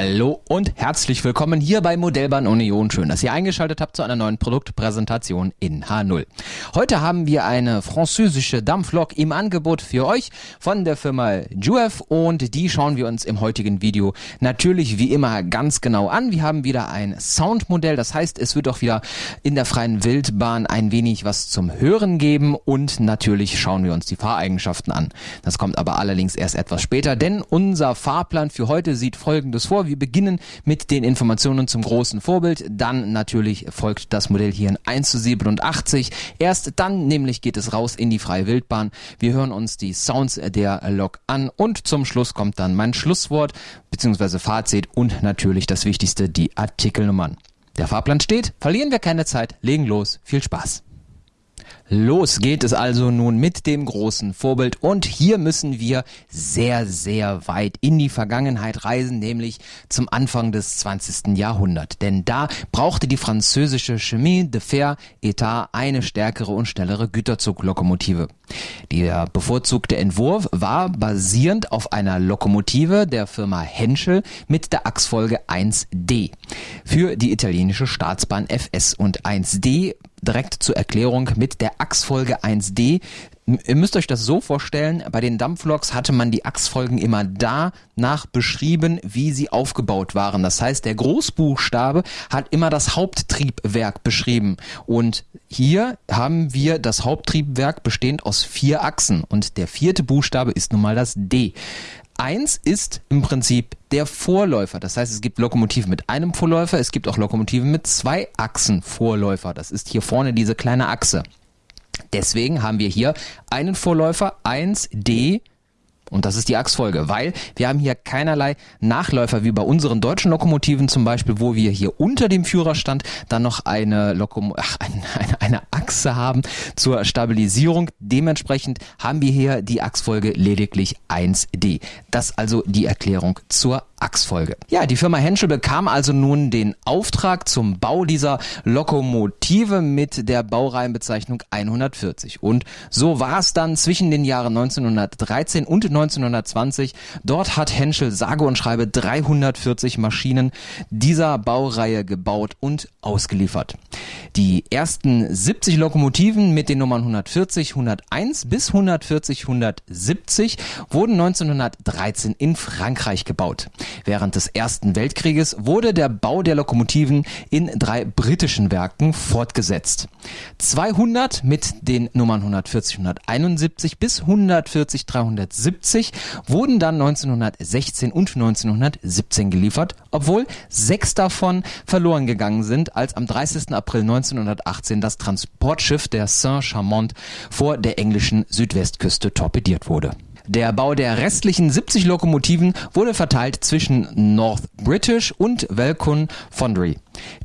Hallo und herzlich willkommen hier bei Modellbahn Union. Schön, dass ihr eingeschaltet habt zu einer neuen Produktpräsentation in H0. Heute haben wir eine französische Dampflok im Angebot für euch von der Firma Juef und die schauen wir uns im heutigen Video natürlich wie immer ganz genau an. Wir haben wieder ein Soundmodell, das heißt, es wird auch wieder in der freien Wildbahn ein wenig was zum Hören geben und natürlich schauen wir uns die Fahreigenschaften an. Das kommt aber allerdings erst etwas später, denn unser Fahrplan für heute sieht folgendes vor. Wir beginnen mit den Informationen zum großen Vorbild. Dann natürlich folgt das Modell hier in 1 zu 87. Erst dann nämlich geht es raus in die freie Wildbahn. Wir hören uns die Sounds der Lok an und zum Schluss kommt dann mein Schlusswort bzw. Fazit und natürlich das Wichtigste, die Artikelnummern. Der Fahrplan steht, verlieren wir keine Zeit, legen los, viel Spaß. Los geht es also nun mit dem großen Vorbild und hier müssen wir sehr, sehr weit in die Vergangenheit reisen, nämlich zum Anfang des 20. Jahrhunderts. Denn da brauchte die französische Chemin de Fer Etat eine stärkere und schnellere Güterzuglokomotive. Der bevorzugte Entwurf war basierend auf einer Lokomotive der Firma Henschel mit der Achsfolge 1D. Für die italienische Staatsbahn FS und 1D direkt zur Erklärung mit der Achsfolge 1D. Ihr müsst euch das so vorstellen, bei den Dampfloks hatte man die Achsfolgen immer da nach beschrieben, wie sie aufgebaut waren. Das heißt, der Großbuchstabe hat immer das Haupttriebwerk beschrieben. Und hier haben wir das Haupttriebwerk bestehend aus vier Achsen. Und der vierte Buchstabe ist nun mal das D. Eins ist im Prinzip der Vorläufer. Das heißt, es gibt Lokomotiven mit einem Vorläufer, es gibt auch Lokomotiven mit zwei Achsen Vorläufer. Das ist hier vorne diese kleine Achse. Deswegen haben wir hier einen Vorläufer 1D und das ist die Achsfolge, weil wir haben hier keinerlei Nachläufer wie bei unseren deutschen Lokomotiven zum Beispiel, wo wir hier unter dem Führerstand dann noch eine, Lokom ach, eine, eine Achse haben zur Stabilisierung. Dementsprechend haben wir hier die Achsfolge lediglich 1D. Das also die Erklärung zur Achsfolge. Ja, die Firma Henschel bekam also nun den Auftrag zum Bau dieser Lokomotive mit der Baureihenbezeichnung 140. Und so war es dann zwischen den Jahren 1913 und 1920. Dort hat Henschel sage und schreibe 340 Maschinen dieser Baureihe gebaut und ausgeliefert. Die ersten 70 Lokomotiven mit den Nummern 140, 101 bis 140, 170 wurden 1913 in Frankreich gebaut. Während des Ersten Weltkrieges wurde der Bau der Lokomotiven in drei britischen Werken fortgesetzt. 200 mit den Nummern 140, 171 bis 140, 370 wurden dann 1916 und 1917 geliefert, obwohl sechs davon verloren gegangen sind, als am 30. April 1918 das Transportschiff der Saint-Chamond vor der englischen Südwestküste torpediert wurde. Der Bau der restlichen 70 Lokomotiven wurde verteilt zwischen North British und Welcome Foundry.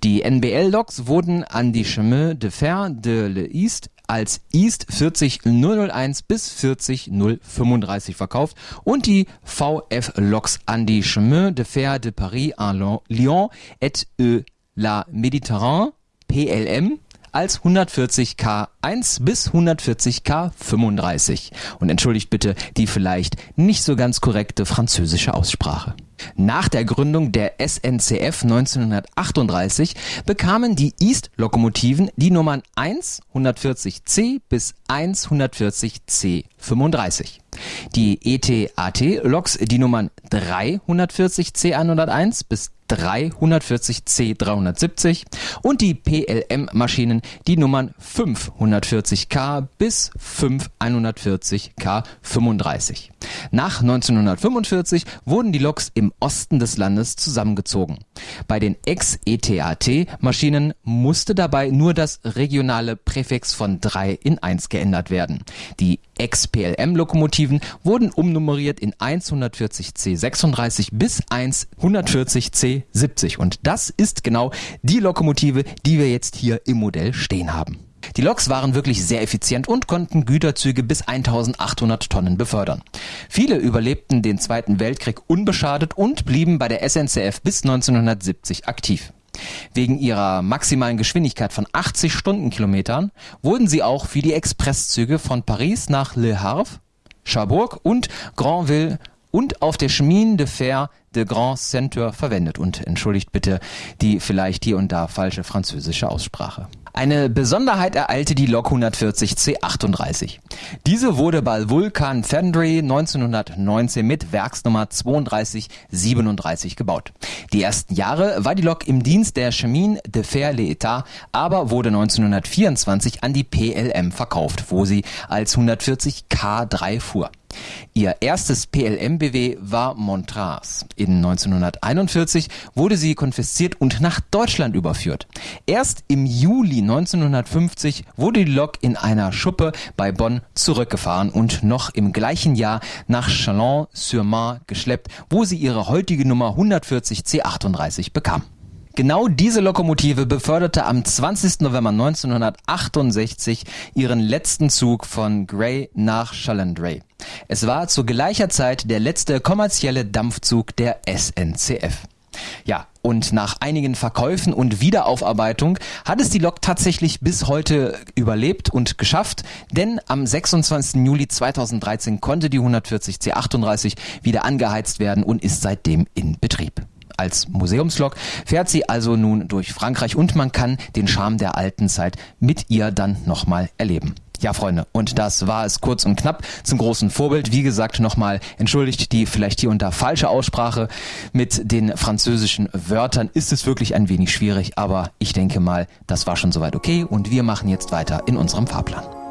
Die NBL-Loks wurden an die Chemin de Fer de l'East als East 40001 bis 40035 verkauft und die VF-Loks an die Chemin de Fer de Paris en Lyon et e la Méditerranée PLM als 140K 1 bis 140K 35. Und entschuldigt bitte die vielleicht nicht so ganz korrekte französische Aussprache. Nach der Gründung der SNCF 1938 bekamen die East-Lokomotiven die Nummern 1 140C bis 1 140C 35. Die ETAT-Loks die Nummern 3 140C 101 bis 340C 370 und die PLM-Maschinen die Nummern 540K bis 5140K 35. Nach 1945 wurden die Loks im Osten des Landes zusammengezogen. Bei den Ex-ETAT-Maschinen musste dabei nur das regionale Präfix von 3 in 1 geändert werden. Die Ex-PLM-Lokomotiven wurden umnummeriert in 140C 36 bis 140C 70 und das ist genau die Lokomotive, die wir jetzt hier im Modell stehen haben. Die Loks waren wirklich sehr effizient und konnten Güterzüge bis 1800 Tonnen befördern. Viele überlebten den Zweiten Weltkrieg unbeschadet und blieben bei der SNCF bis 1970 aktiv. Wegen ihrer maximalen Geschwindigkeit von 80 Stundenkilometern wurden sie auch für die Expresszüge von Paris nach Le Havre, Cherbourg und Granville und auf der Chemin de Fer de Grand Centre verwendet. Und entschuldigt bitte die vielleicht hier und da falsche französische Aussprache. Eine Besonderheit ereilte die Lok 140 C38. Diese wurde bei Vulcan Fendry 1919 mit Werksnummer 3237 gebaut. Die ersten Jahre war die Lok im Dienst der Chemin de Fer l'État, aber wurde 1924 an die PLM verkauft, wo sie als 140 K3 fuhr. Ihr erstes PLM-BW war Montrars. In 1941 wurde sie konfisziert und nach Deutschland überführt. Erst im Juli 1950 wurde die Lok in einer Schuppe bei Bonn zurückgefahren und noch im gleichen Jahr nach Chalon-sur-Marne geschleppt, wo sie ihre heutige Nummer 140 C38 bekam. Genau diese Lokomotive beförderte am 20. November 1968 ihren letzten Zug von Grey nach Chalendrey. Es war zu gleicher Zeit der letzte kommerzielle Dampfzug der SNCF. Ja, und nach einigen Verkäufen und Wiederaufarbeitung hat es die Lok tatsächlich bis heute überlebt und geschafft, denn am 26. Juli 2013 konnte die 140 C38 wieder angeheizt werden und ist seitdem in Betrieb als Museumslok fährt sie also nun durch Frankreich und man kann den Charme der alten Zeit mit ihr dann nochmal erleben. Ja, Freunde, und das war es kurz und knapp zum großen Vorbild. Wie gesagt, nochmal entschuldigt die vielleicht hier und da falsche Aussprache mit den französischen Wörtern. Ist es wirklich ein wenig schwierig, aber ich denke mal, das war schon soweit okay und wir machen jetzt weiter in unserem Fahrplan.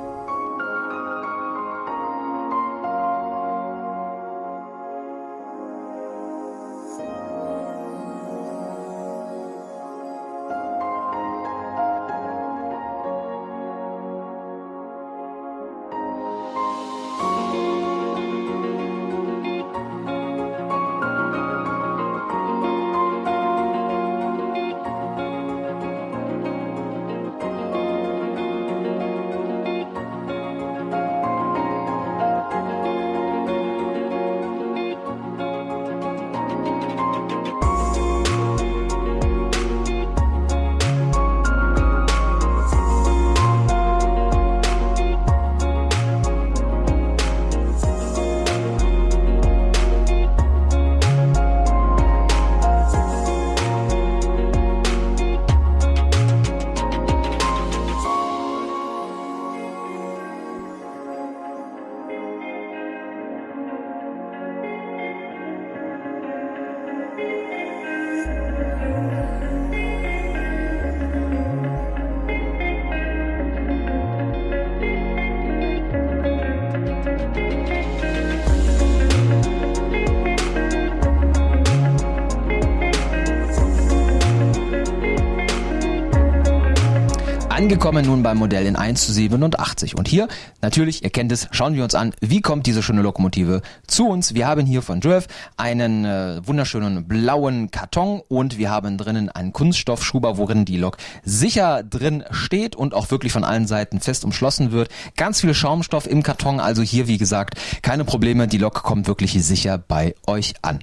Angekommen nun beim Modell in 1 zu 87. Und hier, natürlich, ihr kennt es, schauen wir uns an, wie kommt diese schöne Lokomotive zu uns. Wir haben hier von Drive einen äh, wunderschönen blauen Karton und wir haben drinnen einen Kunststoffschuber, worin die Lok sicher drin steht und auch wirklich von allen Seiten fest umschlossen wird. Ganz viel Schaumstoff im Karton, also hier, wie gesagt, keine Probleme. Die Lok kommt wirklich sicher bei euch an.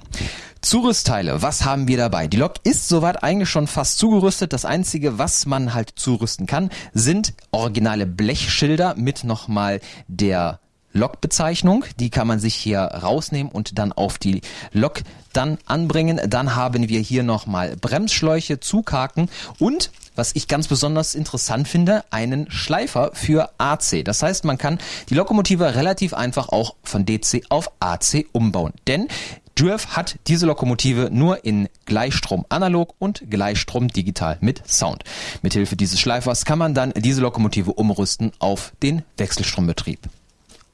Zurüstteile, was haben wir dabei? Die Lok ist soweit eigentlich schon fast zugerüstet. Das einzige, was man halt zurüsten kann, sind originale Blechschilder mit nochmal der Lokbezeichnung. Die kann man sich hier rausnehmen und dann auf die Lok dann anbringen. Dann haben wir hier nochmal Bremsschläuche, Zughaken und was ich ganz besonders interessant finde, einen Schleifer für AC. Das heißt, man kann die Lokomotive relativ einfach auch von DC auf AC umbauen. Denn Durf hat diese Lokomotive nur in Gleichstrom analog und Gleichstrom digital mit Sound. Mithilfe dieses Schleifers kann man dann diese Lokomotive umrüsten auf den Wechselstrombetrieb.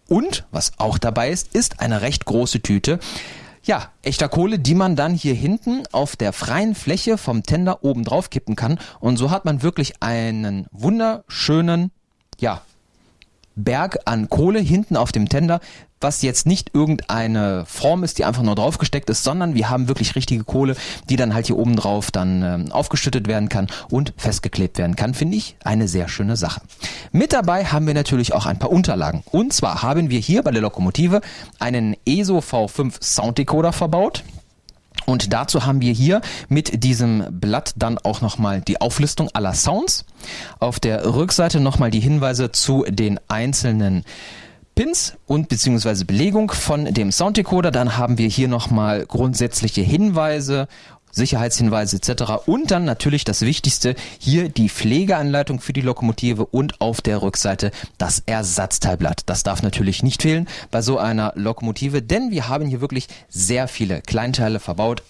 Und was auch dabei ist, ist eine recht große Tüte. Ja, echter Kohle, die man dann hier hinten auf der freien Fläche vom Tender oben drauf kippen kann. Und so hat man wirklich einen wunderschönen, ja, Berg an Kohle hinten auf dem Tender, was jetzt nicht irgendeine Form ist, die einfach nur draufgesteckt ist, sondern wir haben wirklich richtige Kohle, die dann halt hier oben drauf dann ähm, aufgeschüttet werden kann und festgeklebt werden kann, finde ich eine sehr schöne Sache. Mit dabei haben wir natürlich auch ein paar Unterlagen. Und zwar haben wir hier bei der Lokomotive einen ESO V5 Sound Decoder verbaut. Und dazu haben wir hier mit diesem Blatt dann auch nochmal die Auflistung aller Sounds. Auf der Rückseite nochmal die Hinweise zu den einzelnen Pins und beziehungsweise Belegung von dem Sounddecoder. Dann haben wir hier nochmal grundsätzliche Hinweise Sicherheitshinweise etc. Und dann natürlich das Wichtigste, hier die Pflegeanleitung für die Lokomotive und auf der Rückseite das Ersatzteilblatt. Das darf natürlich nicht fehlen bei so einer Lokomotive, denn wir haben hier wirklich sehr viele Kleinteile verbaut.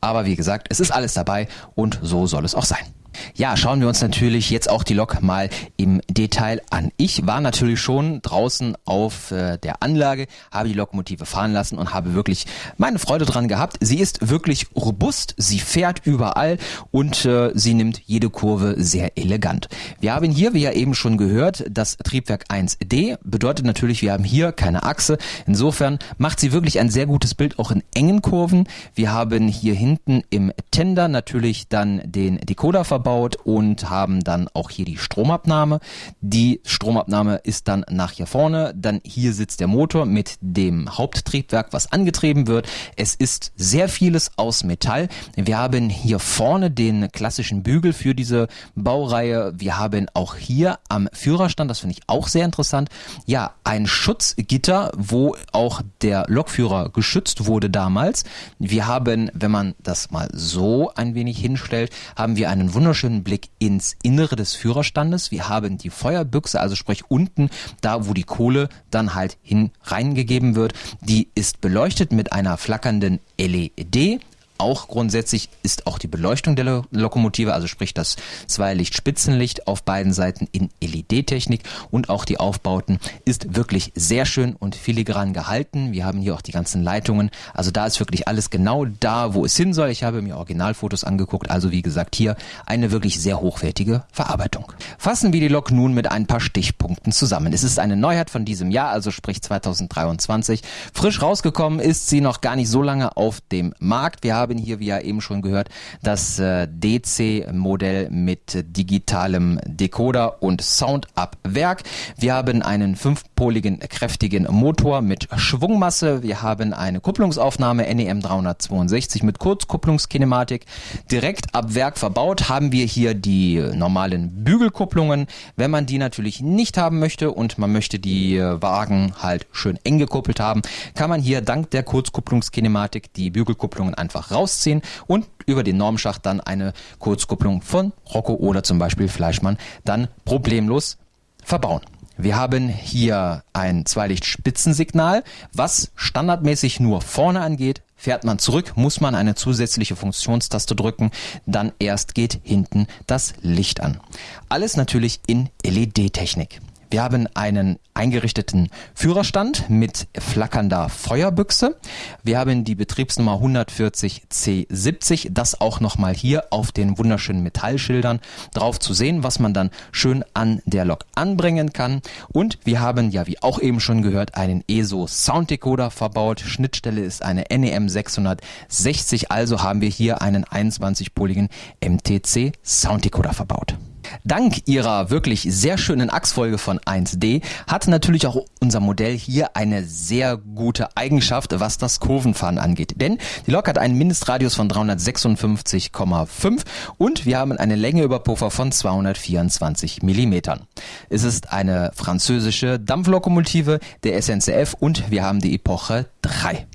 Aber wie gesagt, es ist alles dabei und so soll es auch sein. Ja, schauen wir uns natürlich jetzt auch die Lok mal im Detail an. Ich war natürlich schon draußen auf äh, der Anlage, habe die Lokomotive fahren lassen und habe wirklich meine Freude dran gehabt. Sie ist wirklich robust, sie fährt überall und äh, sie nimmt jede Kurve sehr elegant. Wir haben hier, wie ja eben schon gehört, das Triebwerk 1D. Bedeutet natürlich, wir haben hier keine Achse. Insofern macht sie wirklich ein sehr gutes Bild auch in engen Kurven. Wir haben hier hinten im Tender natürlich dann den Decoder verbaut verbaut und haben dann auch hier die Stromabnahme. Die Stromabnahme ist dann nach hier vorne. Dann hier sitzt der Motor mit dem Haupttriebwerk, was angetrieben wird. Es ist sehr vieles aus Metall. Wir haben hier vorne den klassischen Bügel für diese Baureihe. Wir haben auch hier am Führerstand, das finde ich auch sehr interessant, ja, ein Schutzgitter, wo auch der Lokführer geschützt wurde damals. Wir haben, wenn man das mal so ein wenig hinstellt, haben wir einen wunderschönen wunderschönen Blick ins Innere des Führerstandes. Wir haben die Feuerbüchse, also sprich unten, da wo die Kohle dann halt hin reingegeben wird. Die ist beleuchtet mit einer flackernden LED. Auch grundsätzlich ist auch die Beleuchtung der Lokomotive, also sprich das Zweilicht-Spitzenlicht auf beiden Seiten in LED-Technik und auch die Aufbauten ist wirklich sehr schön und filigran gehalten. Wir haben hier auch die ganzen Leitungen. Also da ist wirklich alles genau da, wo es hin soll. Ich habe mir Originalfotos angeguckt. Also wie gesagt, hier eine wirklich sehr hochwertige Verarbeitung. Fassen wir die Lok nun mit ein paar Stichpunkten zusammen. Es ist eine Neuheit von diesem Jahr, also sprich 2023. Frisch rausgekommen ist sie noch gar nicht so lange auf dem Markt. Wir haben haben hier, wie ja eben schon gehört, das äh, DC-Modell mit digitalem Decoder und Sound ab Werk. Wir haben einen fünfpoligen kräftigen Motor mit Schwungmasse. Wir haben eine Kupplungsaufnahme NEM 362 mit Kurzkupplungskinematik. Direkt ab Werk verbaut haben wir hier die normalen Bügelkupplungen. Wenn man die natürlich nicht haben möchte und man möchte die äh, Wagen halt schön eng gekuppelt haben, kann man hier dank der Kurzkupplungskinematik die Bügelkupplungen einfach raus rausziehen und über den Normschacht dann eine Kurzkupplung von Rocco oder zum Beispiel Fleischmann dann problemlos verbauen. Wir haben hier ein Zweilichtspitzensignal, was standardmäßig nur vorne angeht. Fährt man zurück, muss man eine zusätzliche Funktionstaste drücken, dann erst geht hinten das Licht an. Alles natürlich in LED-Technik. Wir haben einen eingerichteten Führerstand mit flackernder Feuerbüchse. Wir haben die Betriebsnummer 140C70, das auch nochmal hier auf den wunderschönen Metallschildern drauf zu sehen, was man dann schön an der Lok anbringen kann. Und wir haben ja, wie auch eben schon gehört, einen ESO Sounddecoder verbaut. Schnittstelle ist eine NEM 660, also haben wir hier einen 21-poligen MTC Sounddecoder verbaut. Dank ihrer wirklich sehr schönen Achsfolge von 1D hat natürlich auch unser Modell hier eine sehr gute Eigenschaft, was das Kurvenfahren angeht. Denn die Lok hat einen Mindestradius von 356,5 und wir haben eine Längeüberpuffer von 224 Millimetern. Es ist eine französische Dampflokomotive der SNCF und wir haben die Epoche 3.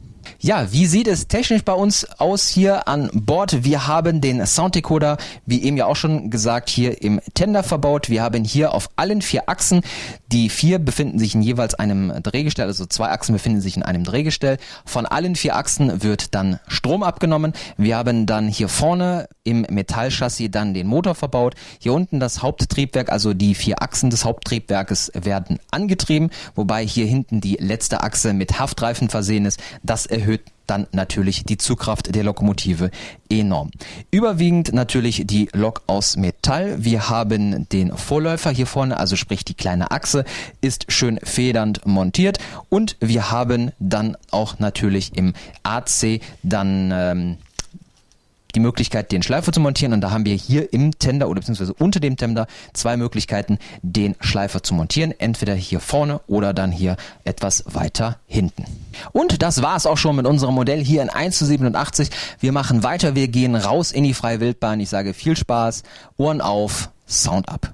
Ja, wie sieht es technisch bei uns aus hier an Bord? Wir haben den Sounddecoder, wie eben ja auch schon gesagt, hier im Tender verbaut. Wir haben hier auf allen vier Achsen, die vier befinden sich in jeweils einem Drehgestell, also zwei Achsen befinden sich in einem Drehgestell. Von allen vier Achsen wird dann Strom abgenommen. Wir haben dann hier vorne im Metallchassis dann den Motor verbaut. Hier unten das Haupttriebwerk, also die vier Achsen des Haupttriebwerkes werden angetrieben, wobei hier hinten die letzte Achse mit Haftreifen versehen ist. Das erhöht dann natürlich die Zugkraft der Lokomotive enorm. Überwiegend natürlich die Lok aus Metall. Wir haben den Vorläufer hier vorne, also sprich die kleine Achse, ist schön federnd montiert und wir haben dann auch natürlich im AC dann ähm, die Möglichkeit, den Schleifer zu montieren. Und da haben wir hier im Tender oder beziehungsweise unter dem Tender zwei Möglichkeiten, den Schleifer zu montieren. Entweder hier vorne oder dann hier etwas weiter hinten. Und das war es auch schon mit unserem Modell hier in 1 zu 87. Wir machen weiter, wir gehen raus in die freie Wildbahn. Ich sage viel Spaß, Ohren auf, Sound ab.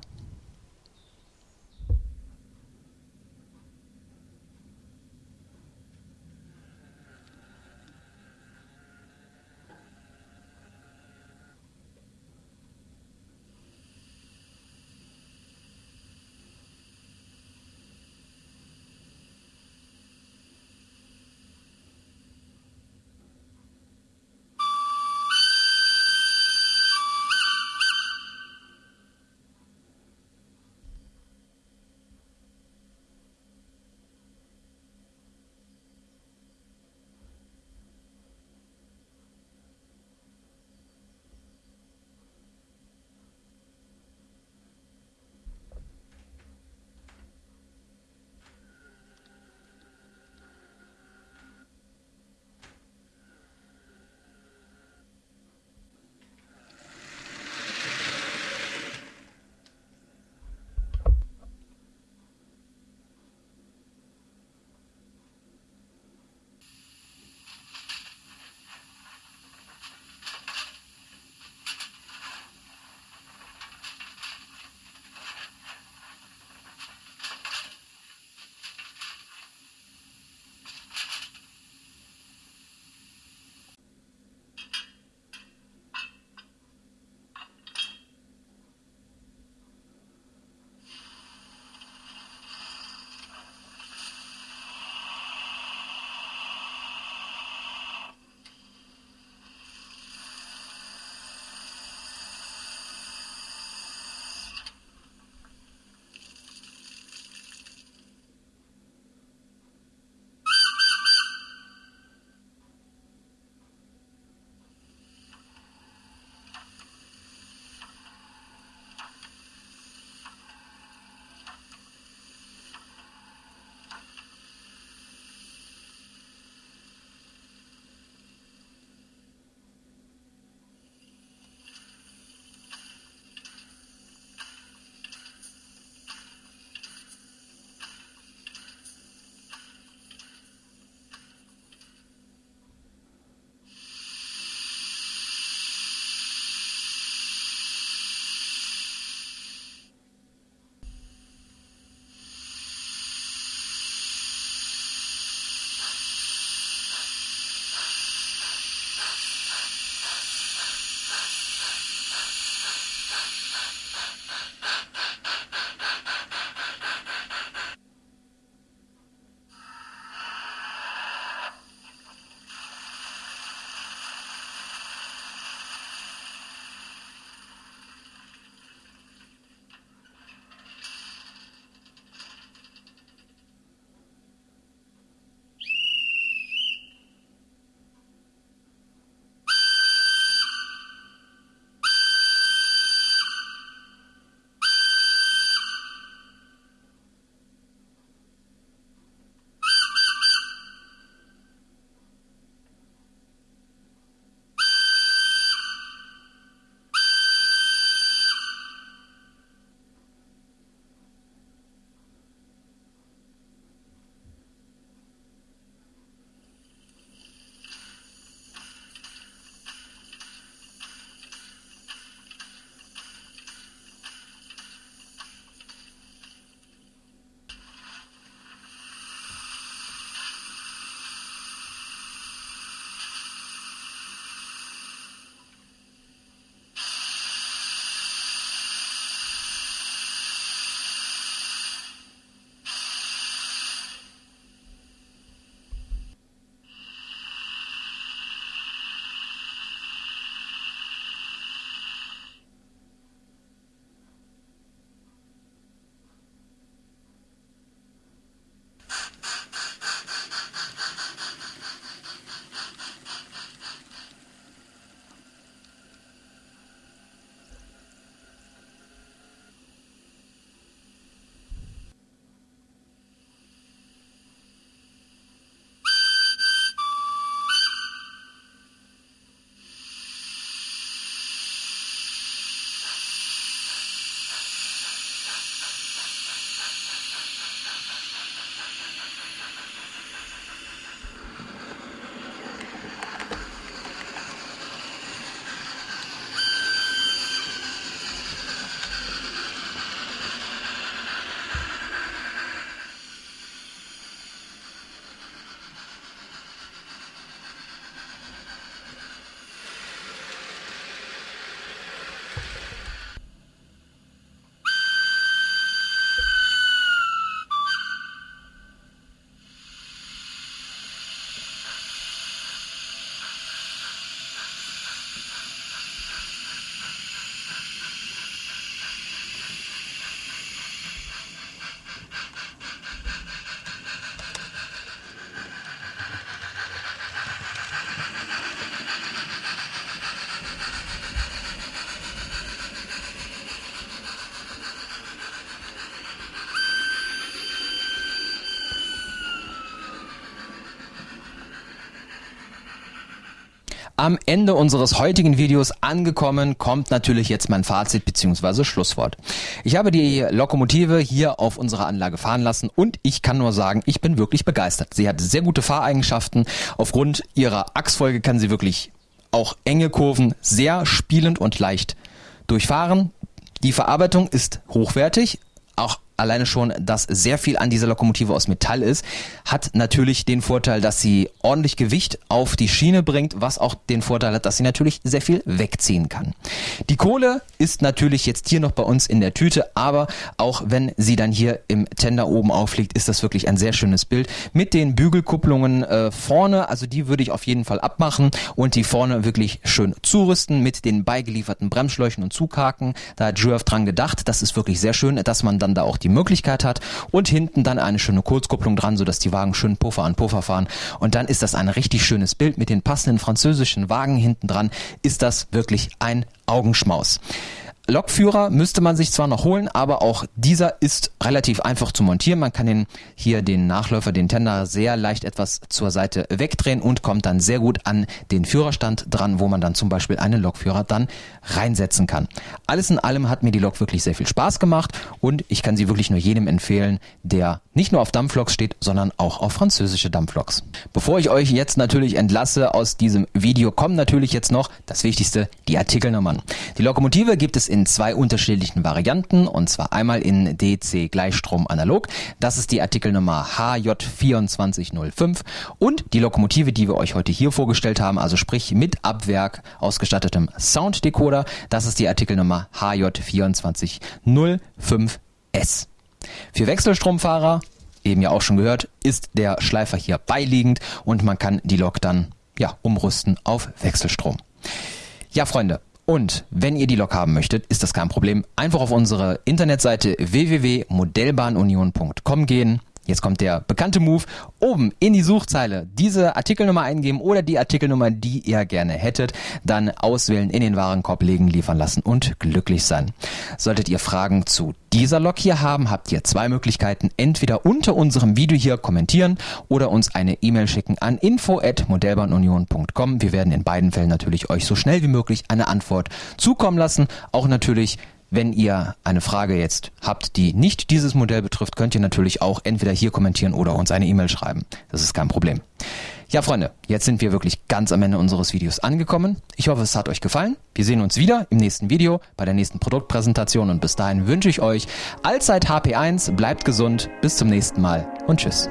Am Ende unseres heutigen Videos angekommen, kommt natürlich jetzt mein Fazit bzw. Schlusswort. Ich habe die Lokomotive hier auf unserer Anlage fahren lassen und ich kann nur sagen, ich bin wirklich begeistert. Sie hat sehr gute Fahreigenschaften. Aufgrund ihrer Achsfolge kann sie wirklich auch enge Kurven sehr spielend und leicht durchfahren. Die Verarbeitung ist hochwertig, auch alleine schon, dass sehr viel an dieser Lokomotive aus Metall ist, hat natürlich den Vorteil, dass sie ordentlich Gewicht auf die Schiene bringt, was auch den Vorteil hat, dass sie natürlich sehr viel wegziehen kann. Die Kohle ist natürlich jetzt hier noch bei uns in der Tüte, aber auch wenn sie dann hier im Tender oben aufliegt, ist das wirklich ein sehr schönes Bild mit den Bügelkupplungen äh, vorne, also die würde ich auf jeden Fall abmachen und die vorne wirklich schön zurüsten mit den beigelieferten Bremsschläuchen und Zughaken. Da hat Juev dran gedacht, das ist wirklich sehr schön, dass man dann da auch die Möglichkeit hat und hinten dann eine schöne Kurzkupplung dran, sodass die Wagen schön Puffer an Puffer fahren und dann ist das ein richtig schönes Bild mit den passenden französischen Wagen hinten dran, ist das wirklich ein Augenschmaus. Lokführer müsste man sich zwar noch holen, aber auch dieser ist relativ einfach zu montieren. Man kann den hier den Nachläufer, den Tender sehr leicht etwas zur Seite wegdrehen und kommt dann sehr gut an den Führerstand dran, wo man dann zum Beispiel einen Lokführer dann reinsetzen kann. Alles in allem hat mir die Lok wirklich sehr viel Spaß gemacht und ich kann sie wirklich nur jedem empfehlen, der nicht nur auf Dampfloks steht, sondern auch auf französische Dampfloks. Bevor ich euch jetzt natürlich entlasse aus diesem Video, kommen natürlich jetzt noch das Wichtigste, die Artikelnummern. Die Lokomotive gibt es in in zwei unterschiedlichen Varianten und zwar einmal in DC Gleichstrom analog. Das ist die Artikelnummer HJ2405 und die Lokomotive, die wir euch heute hier vorgestellt haben, also sprich mit Abwerk ausgestattetem Sounddecoder. Das ist die Artikelnummer HJ2405S. Für Wechselstromfahrer, eben ja auch schon gehört, ist der Schleifer hier beiliegend und man kann die Lok dann ja umrüsten auf Wechselstrom. Ja, Freunde, und wenn ihr die Lok haben möchtet, ist das kein Problem. Einfach auf unsere Internetseite www.modellbahnunion.com gehen Jetzt kommt der bekannte Move. Oben in die Suchzeile diese Artikelnummer eingeben oder die Artikelnummer, die ihr gerne hättet. Dann auswählen, in den Warenkorb legen, liefern lassen und glücklich sein. Solltet ihr Fragen zu dieser Lok hier haben, habt ihr zwei Möglichkeiten. Entweder unter unserem Video hier kommentieren oder uns eine E-Mail schicken an info.modellbahnunion.com. Wir werden in beiden Fällen natürlich euch so schnell wie möglich eine Antwort zukommen lassen. Auch natürlich wenn ihr eine Frage jetzt habt, die nicht dieses Modell betrifft, könnt ihr natürlich auch entweder hier kommentieren oder uns eine E-Mail schreiben. Das ist kein Problem. Ja, Freunde, jetzt sind wir wirklich ganz am Ende unseres Videos angekommen. Ich hoffe, es hat euch gefallen. Wir sehen uns wieder im nächsten Video bei der nächsten Produktpräsentation und bis dahin wünsche ich euch allzeit HP1, bleibt gesund, bis zum nächsten Mal und tschüss.